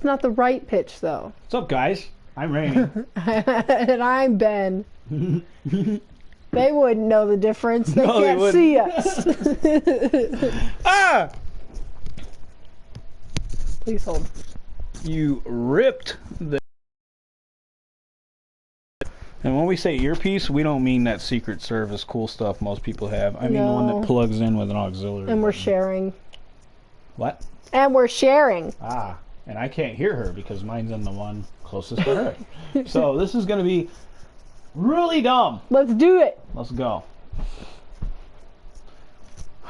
It's not the right pitch though. What's up, guys? I'm Rainy. and I'm Ben. they wouldn't know the difference. They No, can't see us. ah! Please hold. You ripped the. And when we say earpiece, we don't mean that Secret Service cool stuff most people have. I mean the one that plugs in with an auxiliary. And we're sharing. What? And we're sharing. Ah, and I can't hear her because mine's in the one closest to her. so this is gonna be really dumb. Let's do it. Let's go.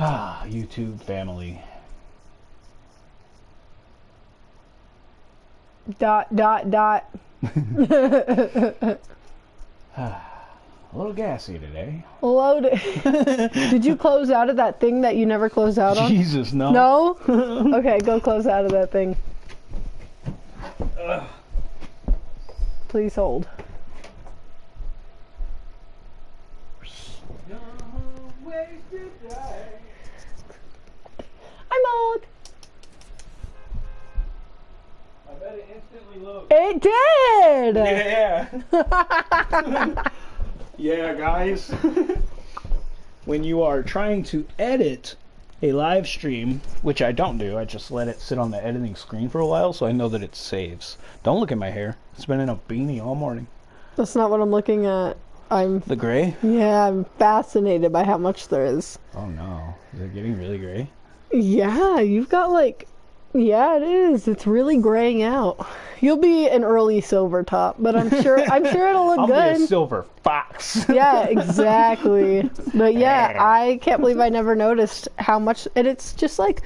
Ah, YouTube family. Dot dot dot. A little gassy today. Load it. Did you close out of that thing that you never close out on? Jesus, no. No? okay, go close out of that thing. Please hold. I'm on. I bet it instantly loads. It did. Yeah. yeah, guys. when you are trying to edit a live stream, which I don't do, I just let it sit on the editing screen for a while so I know that it saves. Don't look at my hair. It's been in a beanie all morning. That's not what I'm looking at. I'm The gray? yeah, I'm fascinated by how much there is. Oh no. Is it getting really gray? Yeah, you've got like yeah, it is. It's really graying out. You'll be an early silver top, but I'm sure I'm sure it'll look I'll good. be a silver fox. yeah, exactly. But yeah, I can't believe I never noticed how much, and it's just like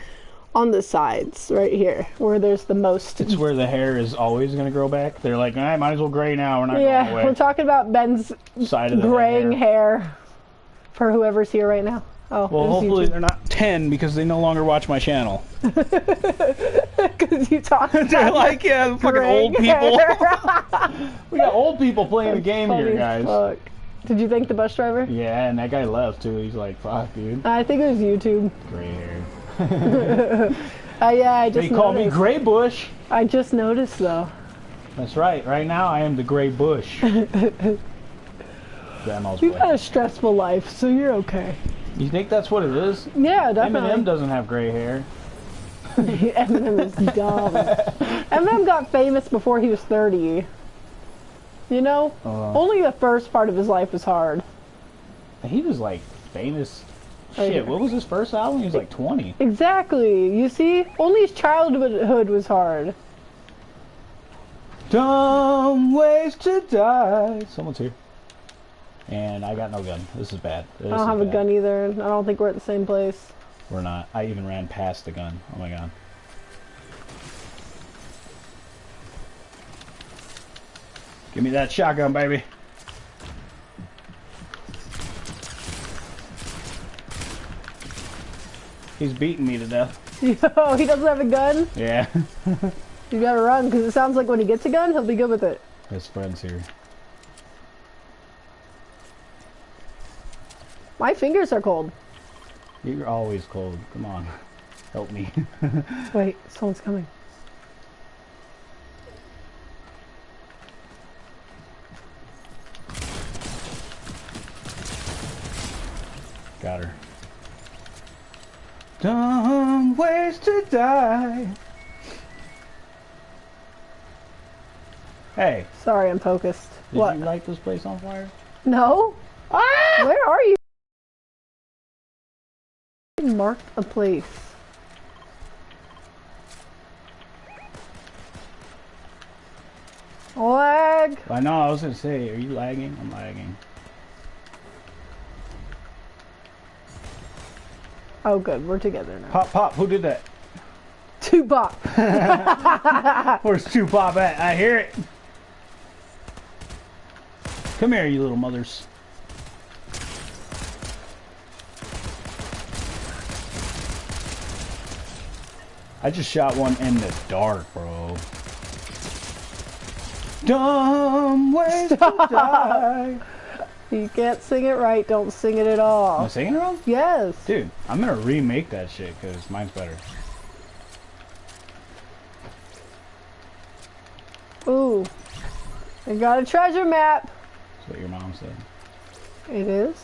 on the sides right here where there's the most. It's where the hair is always going to grow back. They're like, I might as well gray now. We're not yeah, going away. we're talking about Ben's Side of the graying hair. hair. for whoever's here right now. Oh, Well, hopefully YouTube. they're not 10 because they no longer watch my channel. because you talked They're like, yeah, fucking old people. we got old people playing the game here, guys. fuck. Did you thank the bus driver? Yeah, and that guy left too. He's like, fuck, dude. I think it was YouTube. Gray hair. Uh, yeah, I just They call me. Gray Bush. I just noticed though. That's right. Right now, I am the Gray Bush. Grandma's You've had a stressful life, so you're okay. You think that's what it is? Yeah, definitely. Eminem doesn't have gray hair. Eminem is dumb. Eminem got famous before he was 30. You know? Uh, Only the first part of his life was hard. he was like famous. Shit, here. what was his first album? He was like 20. Exactly. You see? Only his childhood was hard. Dumb ways to die. Someone's here. And I got no gun. This is bad. This I don't have a gun either. I don't think we're at the same place. We're not. I even ran past the gun. Oh my god. Give me that shotgun, baby. He's beating me to death. Yo, he doesn't have a gun? Yeah. You gotta run, because it sounds like when he gets a gun, he'll be good with it. His friend's here. My fingers are cold. You're always cold. Come on. Help me. Wait, someone's coming. Got her. Dumb ways to die. Hey, Sorry, I'm focused. did what? you light this place on fire? No? Ah! Where are you? Mark a place. Lag. I know, I was gonna say, are you lagging? I'm lagging. Oh, good. We're together now. Pop, pop, who did that? Tupac. Where's Tupac at? I hear it. Come here, you little mothers. I just shot one in the dark, bro. Dumb ways to die. You can't sing it right. Don't sing it at all. Am I singing it wrong? Yes. Dude, I'm gonna remake that shit because mine's better. Ooh. I got a treasure map. That's what your mom said. It is.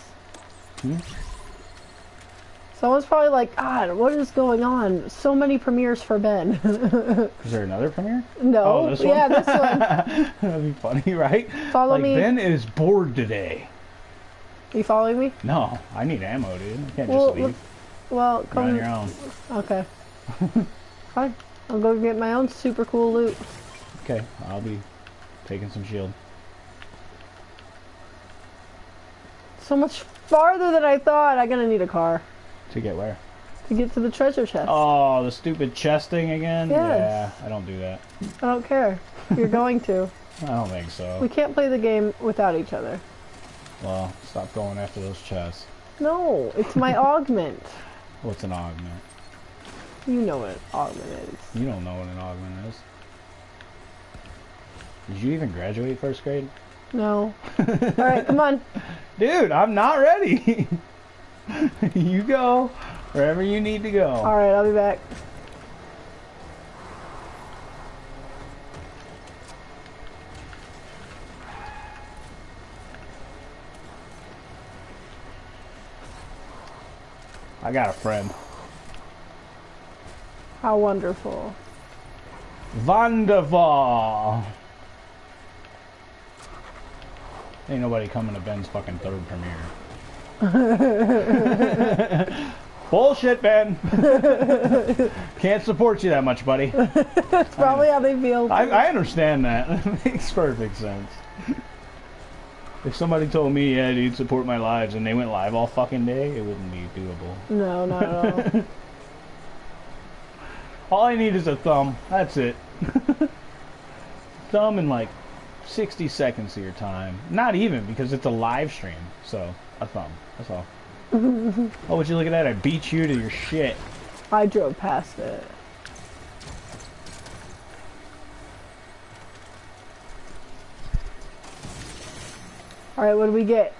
Hmm? Someone's probably like, God, what is going on? So many premieres for Ben. Is there another premiere? no. Oh, this one? yeah, this one. That'd be funny, right? Follow like, me. Ben is bored today. You following me? No, I need ammo, dude. I can't Well, just leave. Well, You're on come. your own. Okay. Fine. I'll go get my own super cool loot. Okay, I'll be taking some shield. So much farther than I thought. I'm gonna need a car To get where? to get to the treasure chest. Oh, the stupid chest thing again? Yes. Yeah, I don't do that. I don't care. You're going to. I don't think so. We can't play the game without each other. Well, stop going after those chests. No, it's my augment. What's an augment? You know what an augment is. You don't know what an augment is. Did you even graduate first grade? No. All right, come on. Dude, I'm not ready. you go wherever you need to go. All right, I'll be back. I got a friend. How wonderful. Wonderful. Ain't nobody coming to Ben's fucking third premiere. Bullshit, Ben. Can't support you that much, buddy. That's probably how they feel. I, I understand that. It makes perfect sense. If somebody told me, yeah, dude, support my lives, and they went live all fucking day, it wouldn't be doable. No, not at all. All I need is a thumb. That's it. thumb in like 60 seconds of your time. Not even, because it's a live stream. So, a thumb. That's all. oh, would you look at that? I beat you to your shit. I drove past it. All right, what do we get?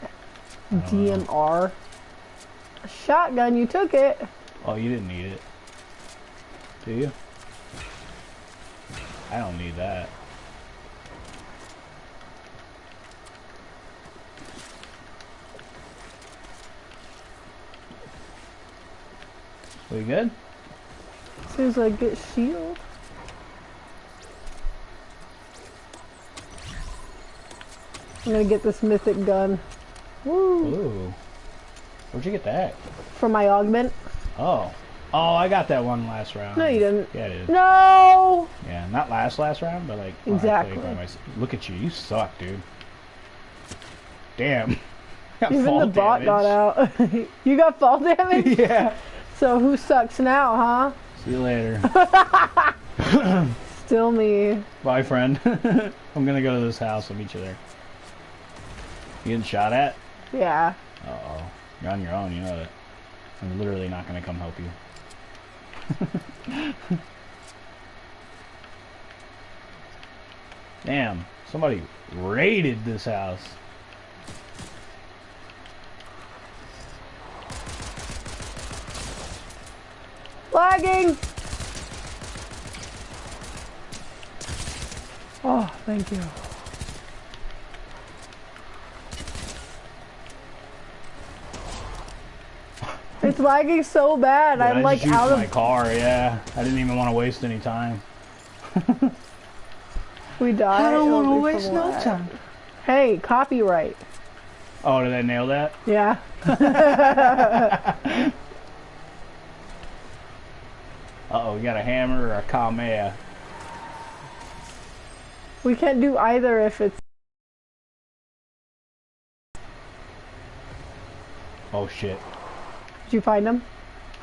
DMR. A shotgun, you took it. Oh, you didn't need it. Do you? I don't need that. We good? As I get shield. I'm gonna get this mythic gun. Woo! Ooh. Where'd you get that? From my augment. Oh. Oh, I got that one last round. No, you didn't. Yeah, I did. No! Yeah, not last last round, but like when I played Exactly. Look at you, you suck, dude. Damn. Even the bot damage. got out. you got fall damage? yeah. So who sucks now, huh? See you later. Still me. Bye, friend. I'm gonna go to this house. I'll meet you there. You getting shot at? Yeah. Uh oh. You're on your own. You know that. I'm literally not gonna come help you. Damn. Somebody raided this house. Lagging! Oh, thank you. It's lagging so bad. Dude, I'm I like just used out my of. car. Yeah, I didn't even want to waste any time. We die. it'll be from lag. time. Hey, copyright. Oh, did I nail that? Yeah. Uh oh, we got a hammer or a Kamea. We can't do either if it's. Oh shit. Did you find them?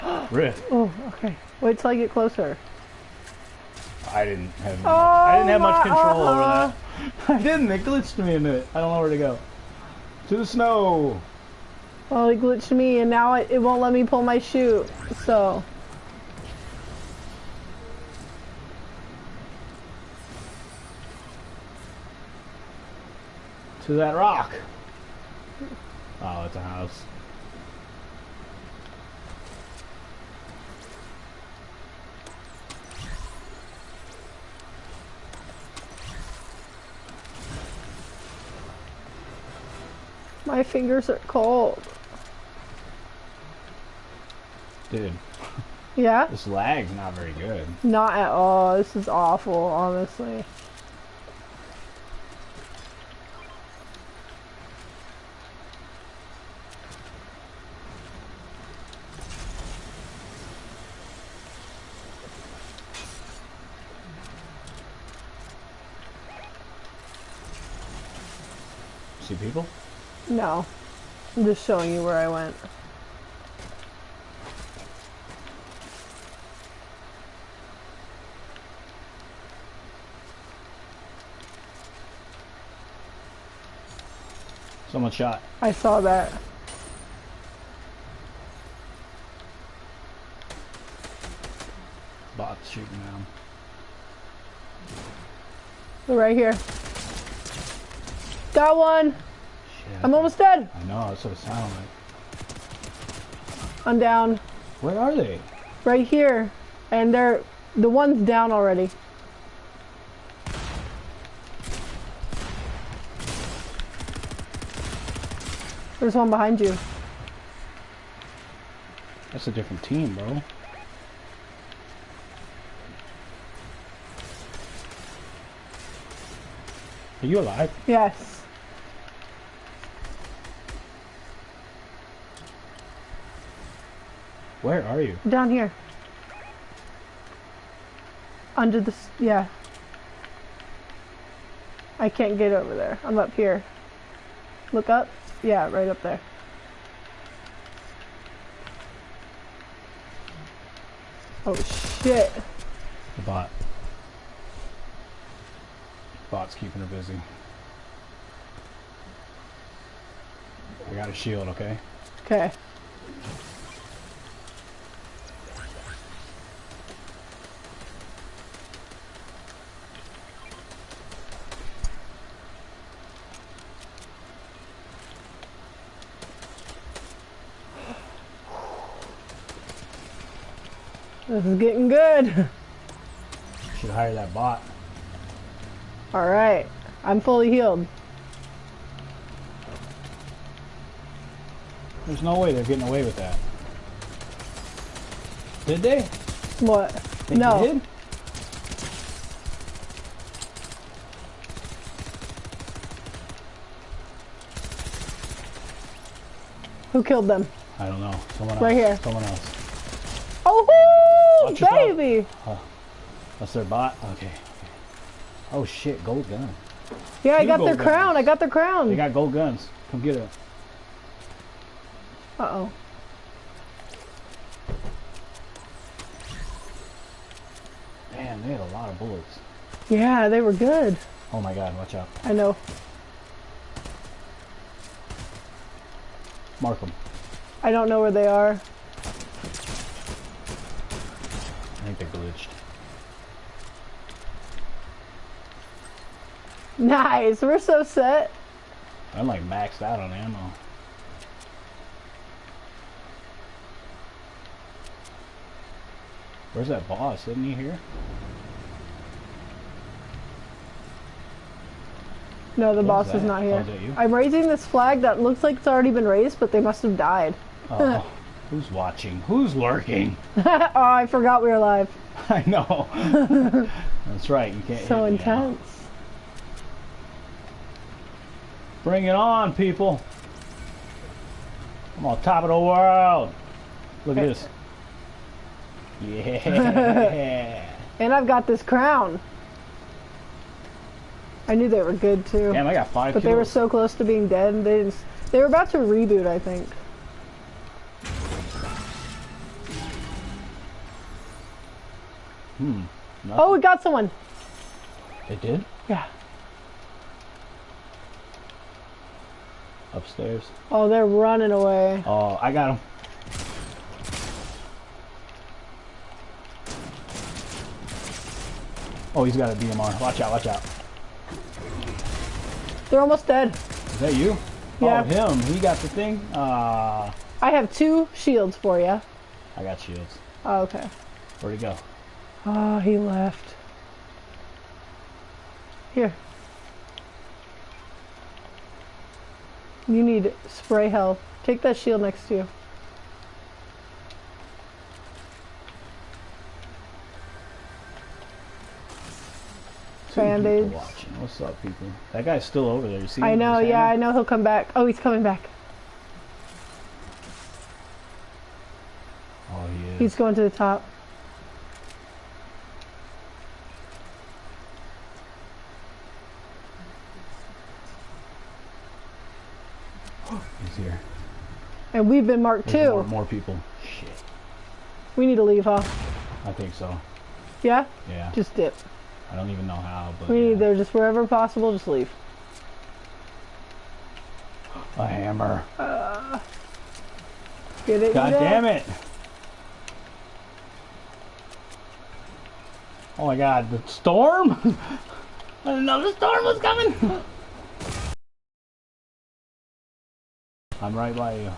Riff. Oh, okay. Wait till I get closer. I didn't have. Oh, I didn't have much control over uh-uh. that. I didn't. It glitched me into it. I don't know where to go. To the snow. Well, it glitched me, and now it, it won't let me pull my chute. So. to that rock. Oh, it's a house. My fingers are cold. Dude. Yeah? This lag's not very good. Not at all. This is awful, honestly. See people? No. I'm just showing you where I went. Someone shot. I saw that. Bots shooting at 'em. They're right here. Got one. Shit. I'm almost dead. I know, that's what it sounded like. I'm down. Where are they? Right here. And they're the one's down already. There's one behind you. That's a different team, bro. Are you alive? Yes. Where are you? Down here. Under the yeah. I can't get over there. I'm up here. Look up. Yeah, right up there. Oh shit. The bot. Bot's keeping her busy. I got a shield, okay? Okay. This is getting good. Should hire that bot. All right. I'm fully healed. There's no way they're getting away with that. Did they? What? Think no. They did? Who killed them? I don't know. Someone else. Right here. Someone else. Oh, baby! That's their bot? Okay. Oh shit, gold gun. Yeah, I got their gold crown. I got their crown. They got gold guns. Come get it. Uh oh. Man, they had a lot of bullets. Yeah, they were good. Oh my god, watch out. I know. Mark them. I don't know where they are. I think they're glitched. Nice. We're so set. I'm like maxed out on ammo. Where's that boss? Isn't he here? No, the boss is not Oh, here. you? I'm raising this flag that looks like it's already been raised, but they must have died. Oh, who's watching? Who's lurking? oh, I forgot we were live. I know. That's right. You can't. So hit me now. intense. Bring it on, people. I'm on top of the world. Look at this. Yeah. And I've got this crown. I knew they were good too. Damn, I got five but they were so close to being dead. They didn't, they were about to reboot, I think. Hmm. Oh, we got someone. They did? Yeah. Upstairs. Oh, they're running away. Oh, I got him. Oh, he's got a DMR. Watch out, watch out. They're almost dead. Is that you? Yeah. Oh, him. He got the thing? Ah, I have two shields for you. I got shields. Oh, okay. Where'd he go? Oh, he left. Here. You need spray health. Take that shield next to you. Band-Aids. What's up, people? That guy's still over there. You see? I know, yeah. I know he'll come back. Oh, he's coming back. Oh, he is. He's going to the top. He's here. And we've been marked There's too. more people. Shit. We need to leave, huh? I think so. Yeah? Yeah. Just dip. I don't even know how, but We need to just wherever possible, just leave. a hammer. Uh, get it? God damn it! Oh my god, the storm? I didn't know the storm was coming! I'm right by you.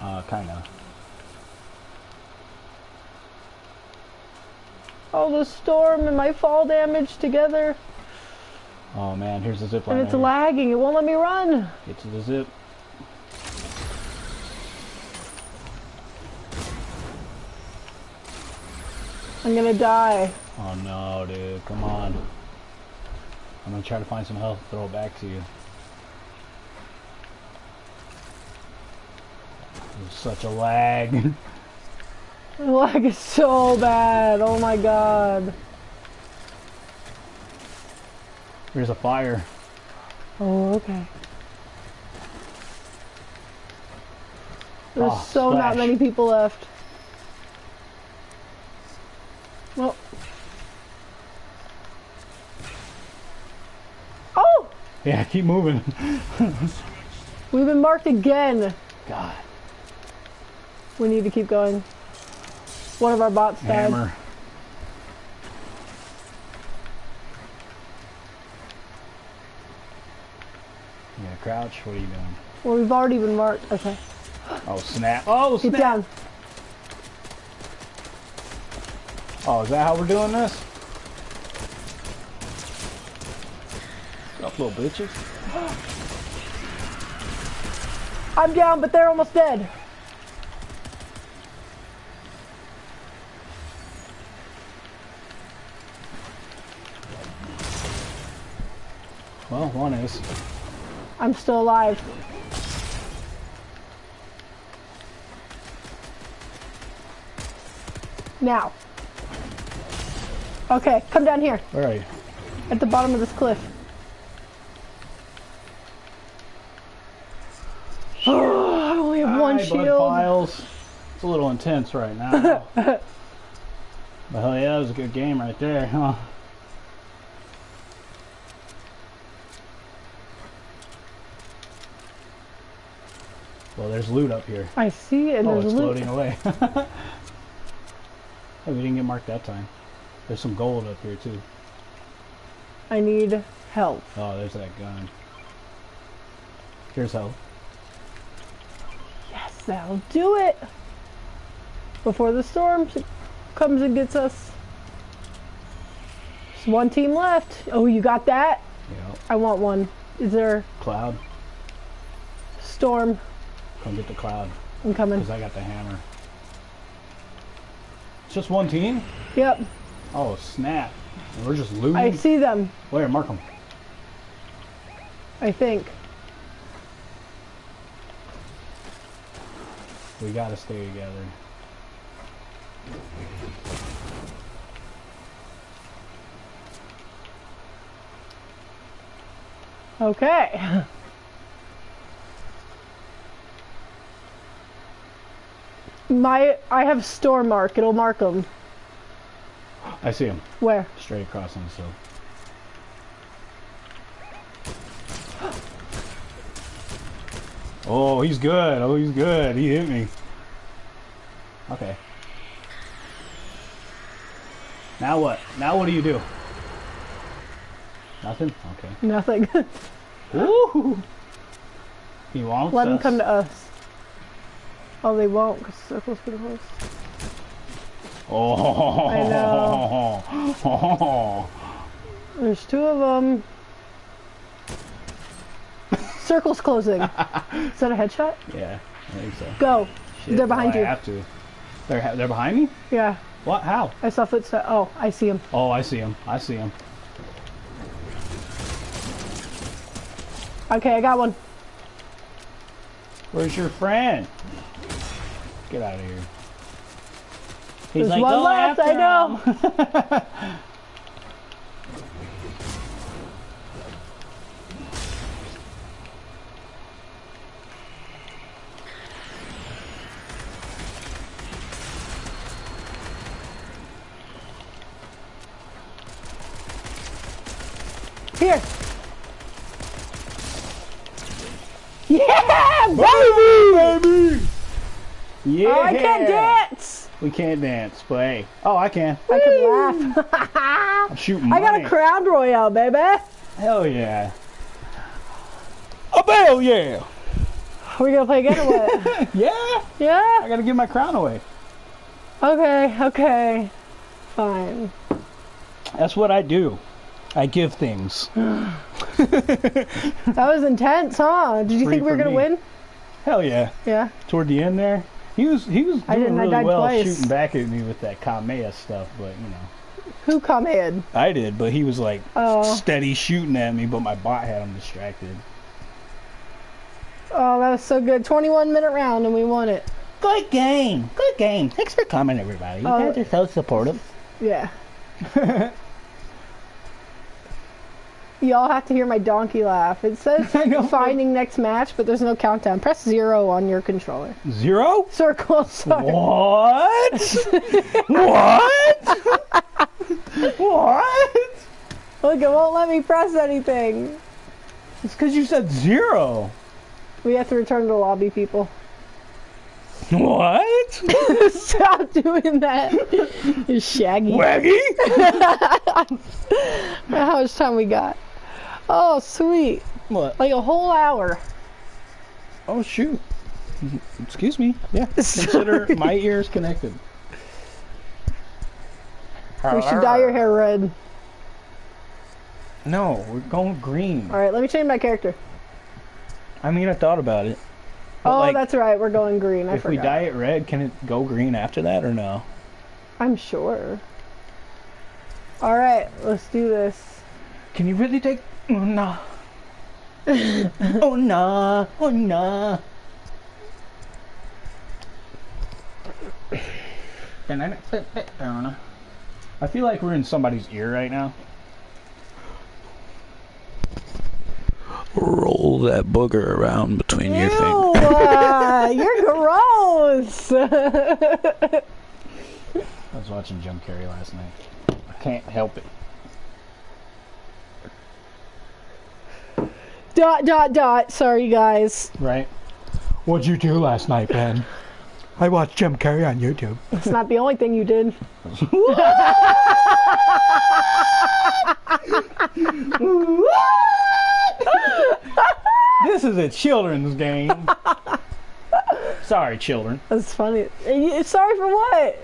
Uh, kinda. Oh, the storm and my fall damage together. Oh man, here's the zip line. And it's right here. lagging. It won't let me run. Get to the zip. I'm gonna die. Oh no, dude, come on. I'm gonna try to find some health, throw it back to you. Such a lag. The lag is so bad. Oh my god. There's a fire. Oh, okay. There's Oh, so not many people left. Well. Oh! Yeah, keep moving. We've been marked again. God, We need to keep going. One of our bots died. hammer. You gonna crouch? What are you doing? Well, we've already been marked. Okay. Oh snap! Oh Get snap! down. Oh, is that how we're doing this? Up, little bitches. I'm down, but they're almost dead. Well, one is. I'm still alive. Now. Okay, come down here Where are you? at the bottom of this cliff. Oh, I only have one Hi, Bud shield. Files. It's a little intense right now. but hell yeah, that was a good game right there, huh? Well, there's loot up here. I see it. and Oh, there's it's loot. floating away. hey, we didn't get marked that time. There's some gold up here too. I need help. Oh, there's that gun. Here's help. Yes, that'll do it. Before the storm comes and gets us. There's one team left. Oh, you got that? Yeah. I want one. Is there Cloud. storm? Come get the cloud. I'm coming. Because I got the hammer. It's just one team? Yep, Oh, snap. We're just looting? I see them. Where? Mark them. I think. We gotta stay together. Okay. My, I have storm mark. It'll mark them. I see him. Where? Straight across on the sill. Oh, he's good. Oh, he's good. He hit me. Okay. Now what? Now what do you do? Nothing? Okay. Nothing. Woo! He wants Let us. come to us. Oh, they won't because circle's pretty close. Oh. I know. There's two of them. circle's closing. Is that a headshot? Yeah, I think so. Go. Shit, They're behind well, you. I have to. They're they're behind me. Yeah, What? How? I saw footsteps. Oh, I see him. Oh, I see him. I see him. Okay, I got one. Where's your friend? Get out of here. He's There's one "Go left, I know. Here. Yeah, baby! baby. Yeah. Oh, I can't dance. We can't dance, but hey. Oh, I can. I can laugh. I'm shooting. I got a crown royale, baby. Hell yeah. A bell yeah. Are we gonna play again or what? Yeah. I gotta give my crown away. Okay. Okay. Fine. That's what I do. I give things. That was intense, huh? Did you Free think we were gonna me. win? Hell yeah. Yeah. Toward the end there, he was he was I doing didn't, I really died well twice. shooting back at me with that Kamea stuff, but you know. Who come in? I did, but he was like Oh. steady shooting at me, but my bot had him distracted. Oh, that was so good. 21 minute round and we won it. Good game. Good game. Thanks for coming, everybody. You Oh. guys are so supportive. Yeah. Y'all have to hear my donkey laugh. It says finding next match, but there's no countdown. Press zero on your controller. Zero? Circle. Sorry. What? what? what? Look, it won't let me press anything. It's because you said zero. We have to return to the lobby, people. What? Stop doing that. You shaggy. Waggy? How much time we got? Oh, sweet. What? Like a whole hour. Oh shoot. Excuse me. Yeah. Consider my ears connected. We should dye your hair red. No, we're going green. All right, let me change my character. I mean, I thought about it. Oh, like, that's right. We're going green. I if we dye it red, can it go green after that or no? I'm sure. All right, let's do this. Can you really take? Oh no. oh no. Oh no. I feel like we're in somebody's ear right now. Roll that booger around between Ew, uh, you're gross. I was watching Jim Carrey last night. I can't help it. Dot dot dot. Sorry, guys. Right? What'd you do last night, Ben? I watched Jim Carrey on YouTube. It's not the only thing you did. This is a children's game. Sorry, children. That's funny. Sorry for what?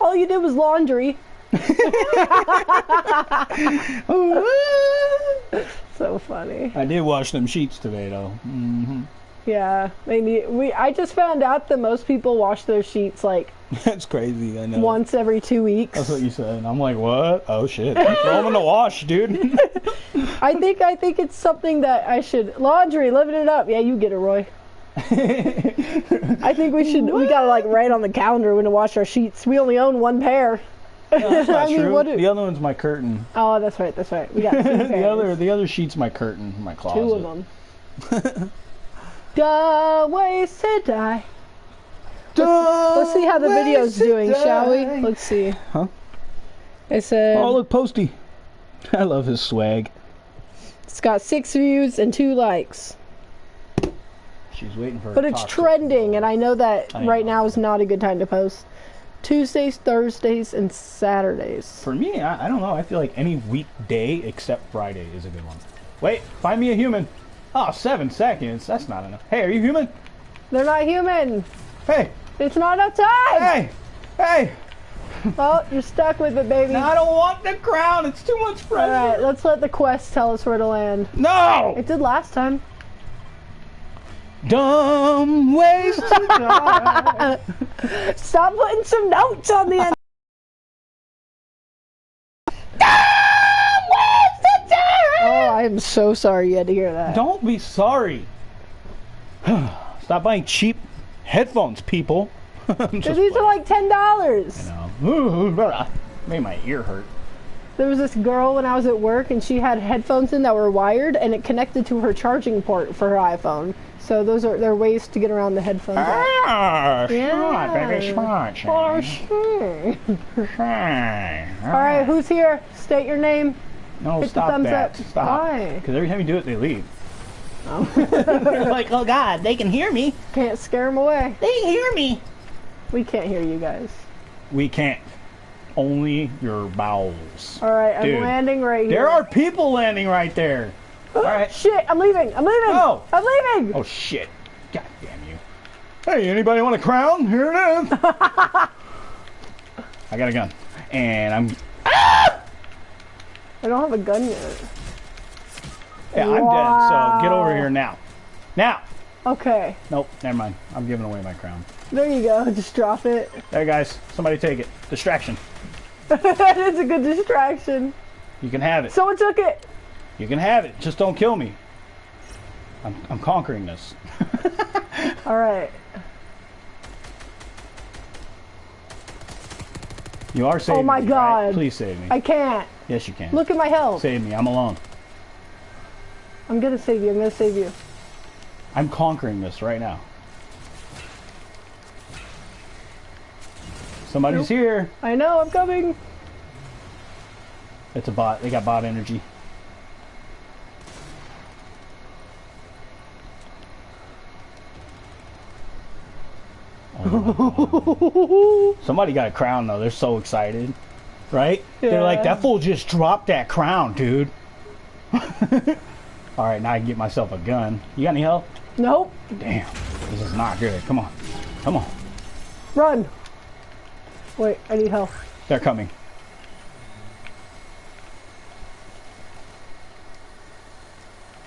All you did was laundry. So funny. I did wash them sheets today, though. hmm Yeah, they need. We. I just found out that most people wash their sheets like That's crazy. I know. once every two weeks. That's what you said. I'm like, what? Oh shit! Throw them in the wash, dude. I think. I think it's something that I should laundry. Living it up. Yeah, you get it, Roy. I think we should. We gotta like write on the calendar when to wash our sheets. We only own one pair. That's not I mean, true. the other one's my curtain. oh, that's right. That's right. We got the other, the other sheet's my curtain, my closet. Two of them. Duh, ways to die. Let's see how the video's doing, shall we? Let's see. Huh? It said Oh, look, Posty. I love his swag. it's got six views and two likes. She's waiting for. But it's trending, and I know that I right know. now is not a good time to post. Tuesdays, Thursdays, and Saturdays. For me, I, I don't know. I feel like any weekday except Friday is a good one. Wait, find me a human. Oh, seven seconds. That's not enough. Hey, are you human? They're not human. Hey, It's not enough time. hey, hey. Well, you're stuck with it, baby. No, I don't want the crown. It's too much pressure. All right, let's let the quest tell us where to land. No. It did last time. Dumb ways to die. Stop putting some notes on the end. Dumb Waste of time Oh, I am so sorry you had to hear that. Don't be sorry. Stop buying cheap headphones, people. These are like ten dollars. Made my ear hurt. There was this girl when I was at work, and she had headphones in that were wired, and it connected to her charging port for her iPhone. So those are there are ways to get around the headphones. Ah, Yeah. smart, baby, smart. For sure. Hi. All right, who's here? State your name. No, hit the stop thumbs that. up. Stop. Why? Because every time you do it, they leave. Oh. They're like, oh God, they can hear me. Can't scare them away. They can hear me. We can't hear you guys. We can't. Only your bowels. All right, I'm landing right here. There are people landing right there. All oh, right. Shit, I'm leaving. I'm leaving. No. I'm leaving. Oh shit. God damn you. Hey, anybody want a crown? Here it is. I got a gun. And I'm I don't have a gun yet. yeah, I'm dead, so get over here now. Now. Okay, Nope, never mind. I'm giving away my crown. there you go. Just drop it. There guys, somebody take it. Distraction. that is a good distraction. You can have it. Someone took it. You can have it. Just don't kill me. I'm, I'm conquering this. All right. You are saving me. Oh my me, right? God. Please save me. I can't. yes, you can. Look at my health. Save me. I'm alone. I'm gonna save you. I'm gonna save you. I'm conquering this right now. Somebody's Nope. here. I know. I'm coming. It's a bot. They got bot energy. Somebody got a crown though. They're so excited, right? They're like, "That fool just dropped that crown, dude." All right, now I can get myself a gun. You got any help? Nope. Damn, this is not good. Come on, come on. Run. Wait, I need help. They're coming.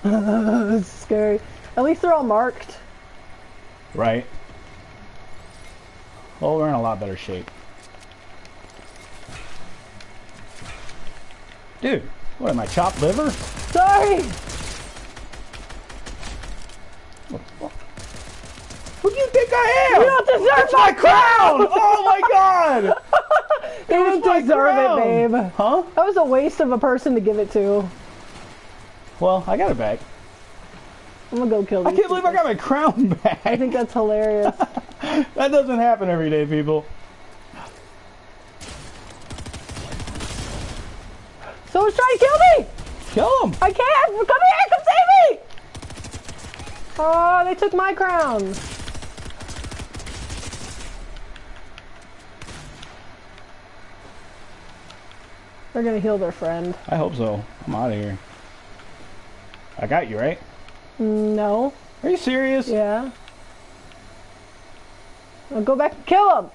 this is scary. At least they're all marked. Right. Well, we're in a lot better shape. Dude, what am I, chopped liver? Sorry. Who do you think I am? You don't deserve That's my crown! oh my god! You didn't deserve crown. it, babe. Huh? That was a waste of a person to give it to. Well, I got it back. I'm gonna go kill them. I can't believe I got my crown back. I think that's hilarious. that doesn't happen every day, people. Someone's trying to kill me! Kill him! I can't! Come here! Come save me! Oh, they took my crown. They're gonna heal their friend. I hope so. I'm out of here. I got you, right? No. Are you serious? Yeah. I'll go back and kill him.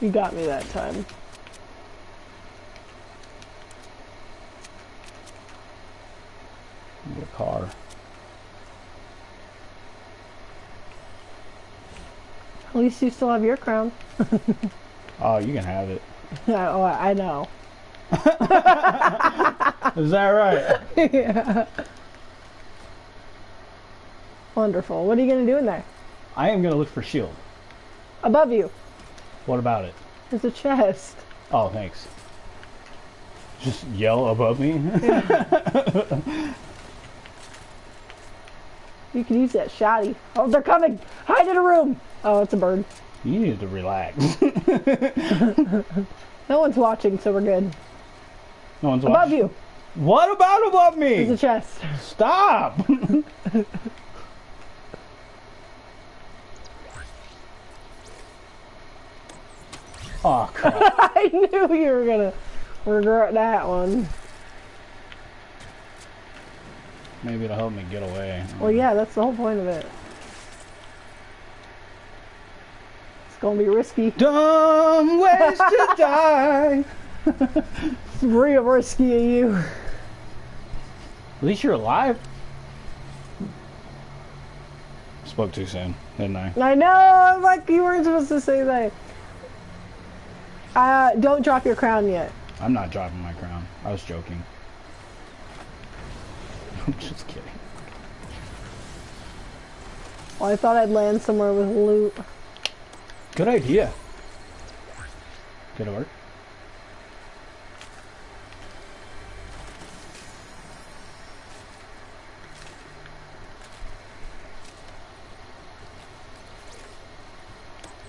You got me that time. Need a car. At least you still have your crown. Oh, you can have it. oh, I I know. Is that right? yeah. Wonderful. What are you going to do in there? I am gonna look for shield. Above you What about it? There's a chest. Oh, thanks. Just yell above me. You can use that shotty. Oh, they're coming! Hide in a room! Oh, it's a bird. you need to relax. No one's watching, so we're good. no one's watching. Above watching. you What about above me? is a chest. Stop! oh crap! I knew you were gonna regret that one. Maybe it'll help me get away. Well, yeah, that's the whole point of it. It's gonna be risky. Dumb ways to die. It's real risky of you. At least you're alive. Spoke too soon, didn't I? I know. I'm like you weren't supposed to say that. Uh, don't drop your crown yet. I'm not dropping my crown. I was joking. I'm just kidding. Well, I thought I'd land somewhere with loot. Good idea. Good work.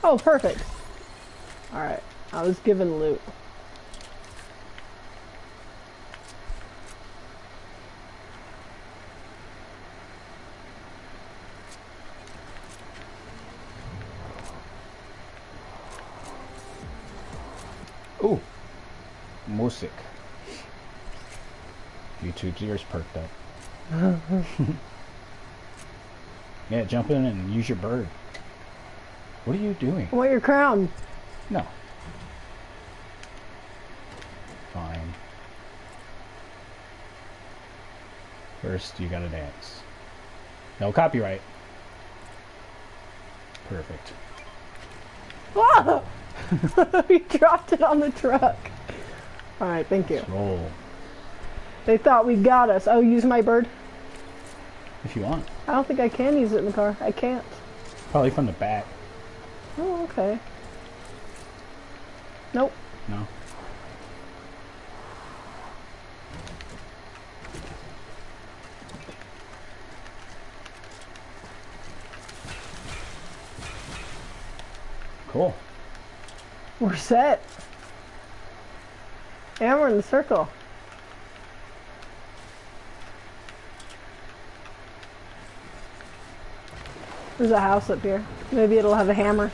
Oh, perfect. All right. I was given loot. Ooh. Music. YouTube's ears perked up. yeah, jump in and use your bird. What are you doing? I want your crown. No. Fine. First, you gotta dance. No copyright. Perfect. Ah! you dropped it on the truck. All right, thank you. Roll. They thought we got us. Oh, use my bird. If you want. I don't think I can use it in the car. I can't. Probably from the back. Oh, okay. Nope. No. Cool. We're set. And we're in the circle. There's a house up here. Maybe it'll have a hammer.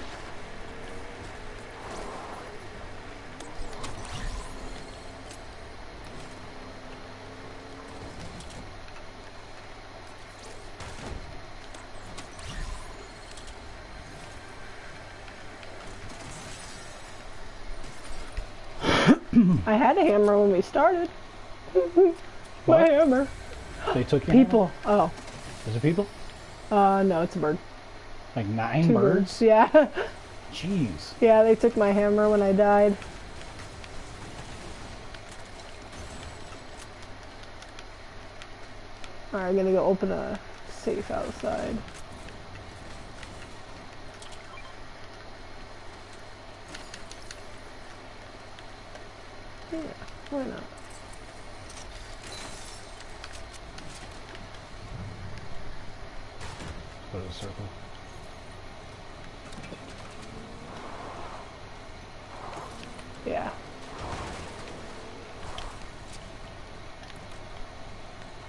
I had a hammer when we started. My hammer. They took your hammer? People. Oh. Is it people? Uh, no, it's a bird. Like nine Two birds? birds. Yeah. Jeez. yeah, they took my hammer when I died. Alright, I'm gonna go open a safe outside. Yeah, why not? Go to the circle. Yeah.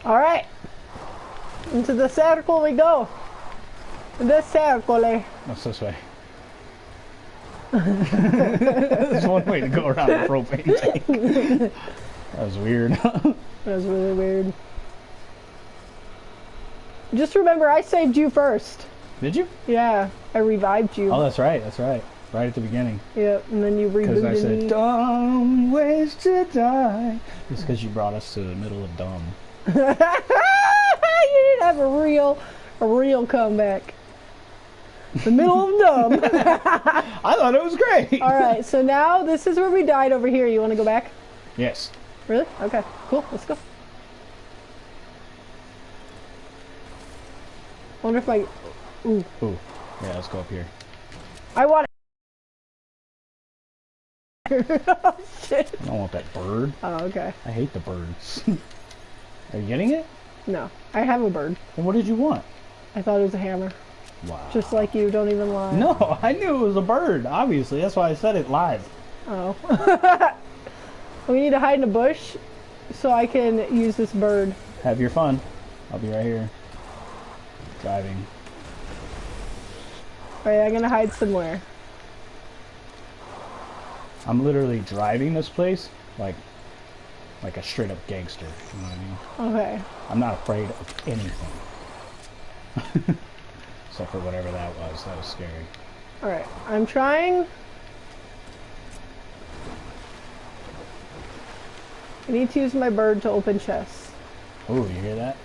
All right. Into the circle we go. The circle. eh? What's this way? There's one way to go around a propane tank. That was weird. That was really weird. Just remember, I saved you first. Did you? Yeah, I revived you. Oh, that's right. That's right. Right at the beginning. Yep, and then you Because I said, me. dumb ways to die. It's because you brought us to the middle of dumb. you didn't have a real, a real comeback. The middle of dumb. I thought it was great. All right, so now this is where we died over here. You want to go back? Yes. Really? Okay, cool. Let's go. Wonder if my. Ooh, Ooh. Yeah, let's go up here. I want oh, shit. I don't want that bird. Oh, okay. I hate the birds. Are you getting it? No, I have a bird. Then what did you want? I thought it was a hammer. Wow. Just like you, don't even lie. No, I knew it was a bird. Obviously, that's why I said it live. Oh. we need to hide in a bush so I can use this bird. Have your fun. I'll be right here. Driving. Alright, I'm gonna hide somewhere. I'm literally driving this place like like a straight up gangster. You know what I mean? Okay. I'm not afraid of anything. Except for whatever that was. That was scary. Alright. I'm trying. I need to use my bird to open chests. Oh, you hear that?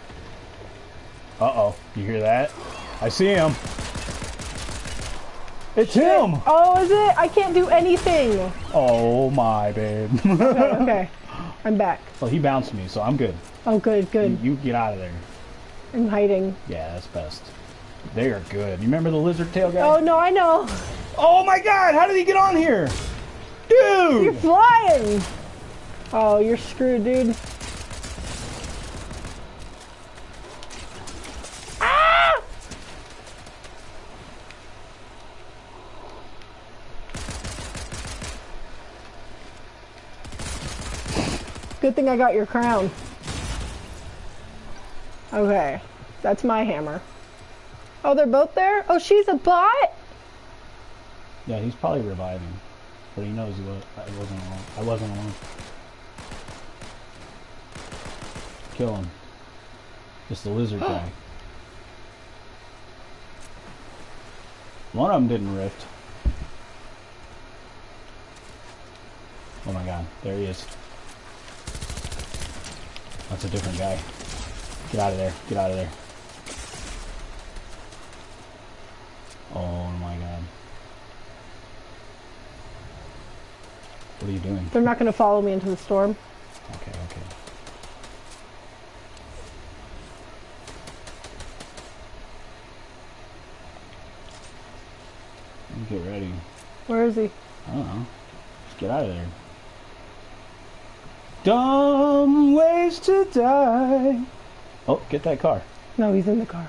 Uh oh. You hear that? I see him. It's him! Oh, is it? I can't do anything. Oh my babe. Okay, okay. I'm back. well, he bounced me, so I'm good. Oh, good, You, good. you get out of there. I'm hiding. Yeah, that's best. They are good. You remember the lizard tail guy? Oh, no, I know. Oh my god, how did he get on here? Dude! You're flying. Oh, you're screwed, dude. Ah! Good thing I got your crown. Okay, that's my hammer. Oh, they're both there? Oh, she's a bot? Yeah, he's probably reviving. But he knows he was, I wasn't alone. I wasn't alone. Kill him. Just the lizard guy. One of them didn't rift. Oh my god, there he is. That's a different guy. Get out of there. Get out of there. Oh my god. What are you doing? They're not going to follow me into the storm. Okay, okay. Get ready. Where is he? I don't know. Just get out of there. Dumb ways to die. Oh, get that car. No, he's in the car.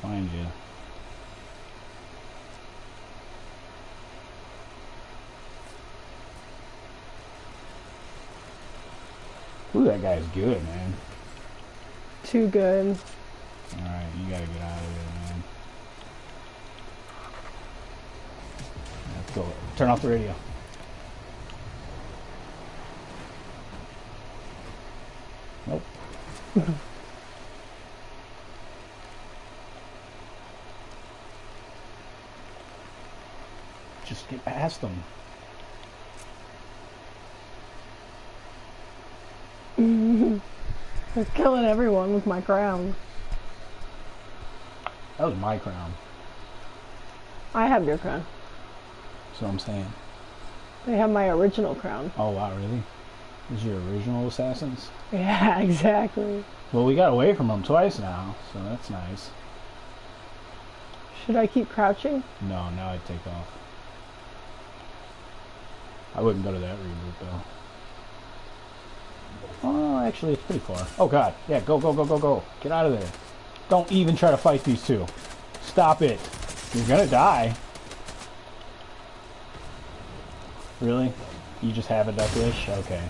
Gonna find you. Ooh, that guy's good, man. Too good. Alright, you gotta get out of there, man. Let's go. Turn off the radio. Nope. Past them. They're killing everyone with my crown. That was my crown. I have your crown. That's what I'm saying. They have my original crown. Oh wow, really? Is your original assassins? Yeah, exactly. Well, we got away from them twice now, so that's nice. Should I keep crouching? No, now I'd take off. I wouldn't go to that reboot though. Oh, actually, it's pretty far. Oh god, yeah, go, go, go, go, go. Get out of there. Don't even try to fight these two. Stop it. You're gonna die. Really? You just have a duck wish? Okay.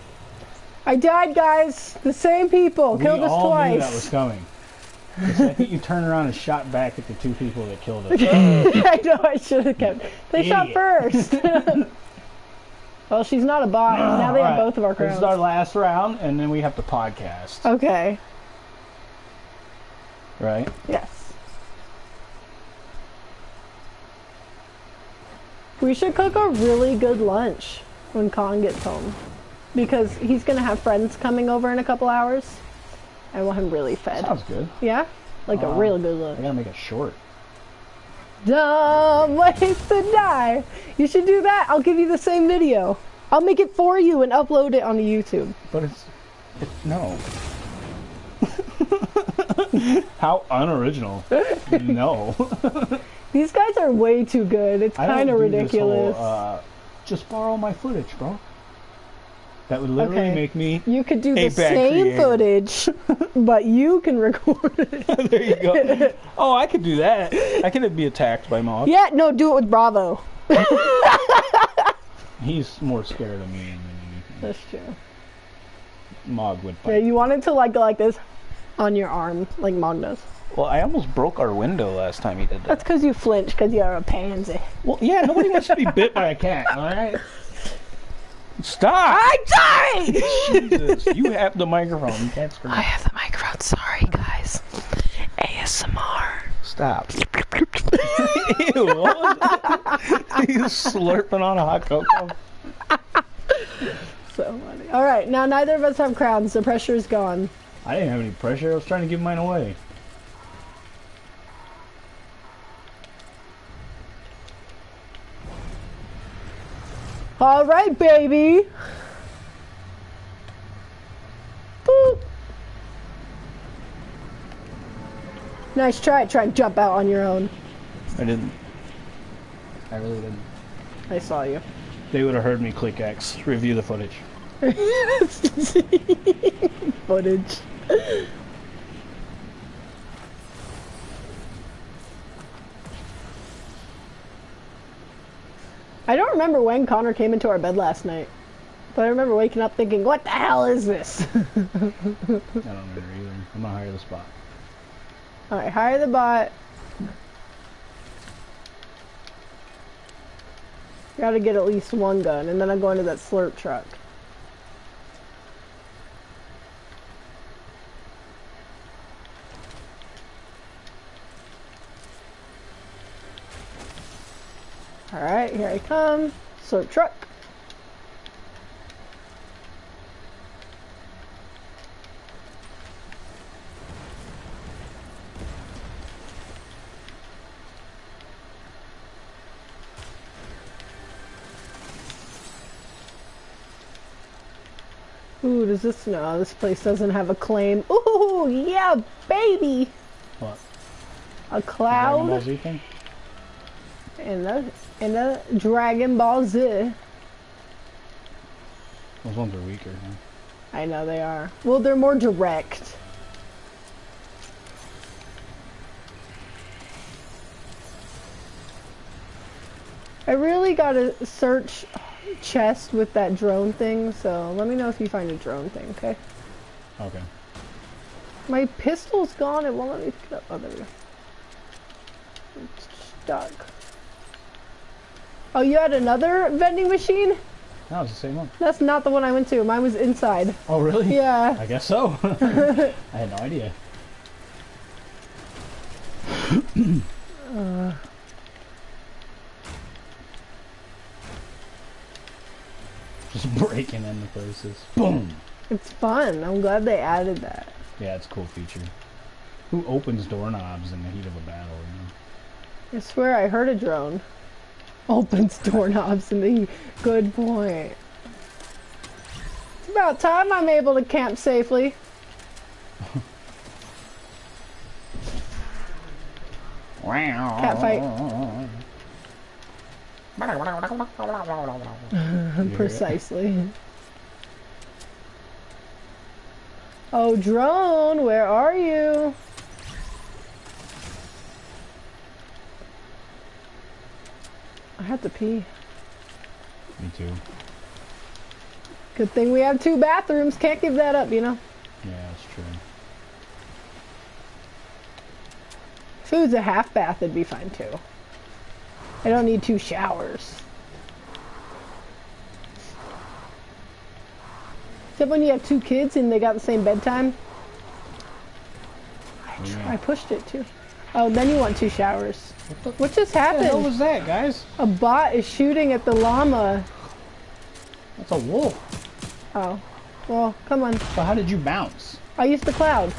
I died, guys. The same people we killed us all twice. knew that was coming. The second you turned around and shot back at the two people that killed us. I know I should have kept. They shot first. well, she's not a bot. now they have both of our crowns. This is our last round, and then we have to podcast. Okay. Right? Yes. We should cook a really good lunch when Khan gets home. Because he's going to have friends coming over in a couple hours. I want him really fed. Sounds good. Yeah? Like a Uh, real good I lunch. gotta make it short. Dumb ways to die. You should do that. I'll give you the same video. I'll make it for you and upload it onto YouTube. But it's, it, no. How unoriginal. no. These guys are way too good. It's kind of ridiculous. whole, uh, just borrow my footage, bro. That would literally Okay. make me. you could do a the same creator. footage, but you can record it. there you go. Oh, I could do that. I could be attacked by Mog. Yeah, no, do it with Bravo. He's more scared of me than anything. That's true. Mog would Yeah, you want it to like go like this on your arm, like Mog does. Well, I almost broke our window last time he did that. That's because you flinch because you're a pansy. Well, yeah, nobody wants to be bit by a cat, all right? Stop! I'm sorry! Jesus, you have the microphone. You can't scream. I have the microphone. Sorry, guys. ASMR. Stop. Ew. He's slurping on a hot cocoa. So funny. All right, now neither of us have crowns. The pressure is gone. I didn't have any pressure. I was trying to give mine away. All right, baby. Boop. Nice try. Try and jump out on your own. I didn't. I really didn't. I saw you. They would have heard me click X. Review the footage. Footage. I don't remember when Connor came into our bed last night, but I remember waking up thinking, "What the hell is this?" I don't remember either. I'm gonna hire the spot. All right, hire the bot. Got to get at least one gun, and then I'm going to that slurp truck. All right, here I come. Slurp truck. Ooh, does this no? This place doesn't have a claim. Ooh, yeah, baby. What? A cloud And a and a Dragon Ball Z. Those ones are weaker. Huh? I know they are. Well, they're more direct. I really gotta search chest with that drone thing, so let me know if you find a drone thing, okay? Okay. My pistol's gone, it won't let me pick it up. Oh, there we go. It's stuck. Oh, you had another vending machine? No, it's the same one. That's not the one I went to. Mine was inside. Oh, really? Yeah. I guess so. I had no idea. Just breaking into places. Boom! It's fun. I'm glad they added that. Yeah, it's a cool feature. Who opens doorknobs in the heat of a battle, you know? I swear I heard a drone. Opens doorknobs in the good point. It's about time I'm able to camp safely. Cat fight. Uh-huh, precisely. Oh, drone, where are you? I have to pee. Me too. Good thing we have two bathrooms. Can't give that up, you know? Yeah, that's true. If it was a half bath, it'd be fine too. I don't need two showers. Except when you have two kids and they got the same bedtime. I, oh, tr- I pushed it too. Oh, then you want two showers. What just happened? What the hell was that, guys? A bot is shooting at the llama. That's a wolf. Oh. Well, come on. So how did you bounce? I used the cloud.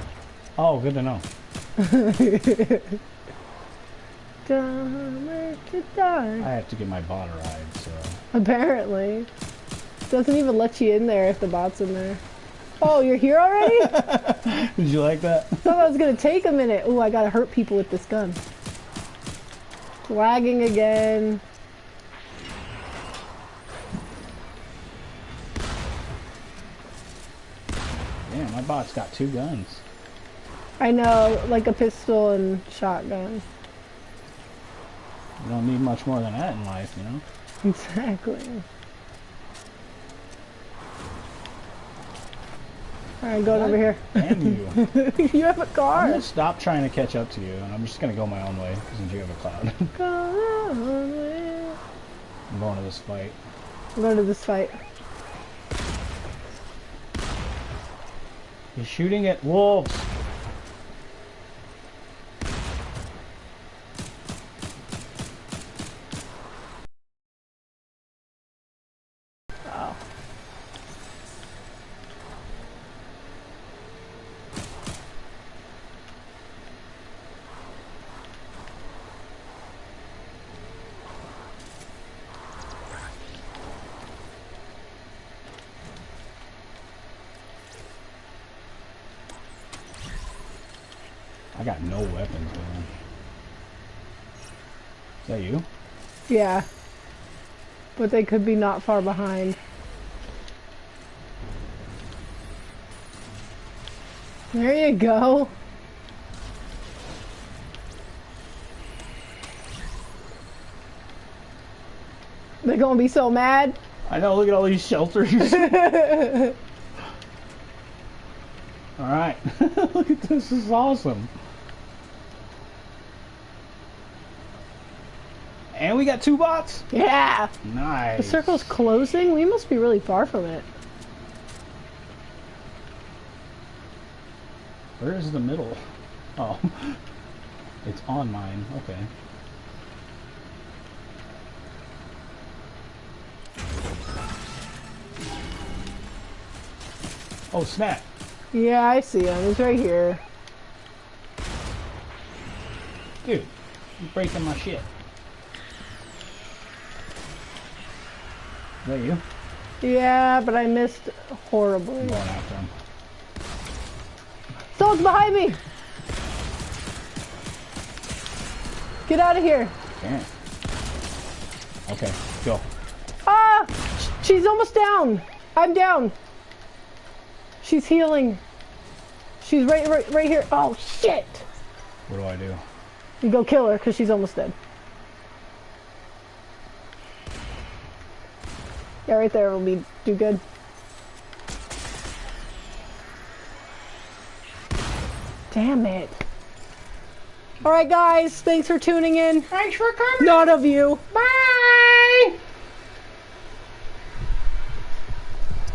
Oh, good to know. I have to get my bot ride, so. Apparently. Doesn't even let you in there if the bot's in there. Oh, you're here already? Did you like that? thought it was gonna take a minute. Oh, I gotta hurt people with this gun. Lagging again. Yeah, my bot's got two guns. I know, like a pistol and shotgun. You don't need much more than that in life, you know? Exactly. I'm going what over here. And you. you have a car. I'm going to stop trying to catch up to you, and I'm just going to go my own way, since you have a cloud. I'm going to this fight. I'm going to this fight. He's shooting at wolves. Yeah. But they could be not far behind. There you go. They're gonna be so mad. I know, look at all these shelters. Alright. look at this, this is awesome. And we got two bots. Yeah. Nice. The circle's closing. We must be really far from it. Where is the middle? Oh. It's on mine. Okay. Oh, snap. Yeah, I see him. He's right here. Dude, you're breaking my shit. Is that you? Yeah, but I missed horribly. I'm going after him. Someone's behind me! Get out of here! Damn. Okay, go. Ah! She's almost down! I'm down! She's healing. She's right, right, right here. Oh shit! What do I do? You go kill her because she's almost dead. Yeah, right there will be do good. Damn it. Alright guys, thanks for tuning in. Thanks for coming. None of you. Bye!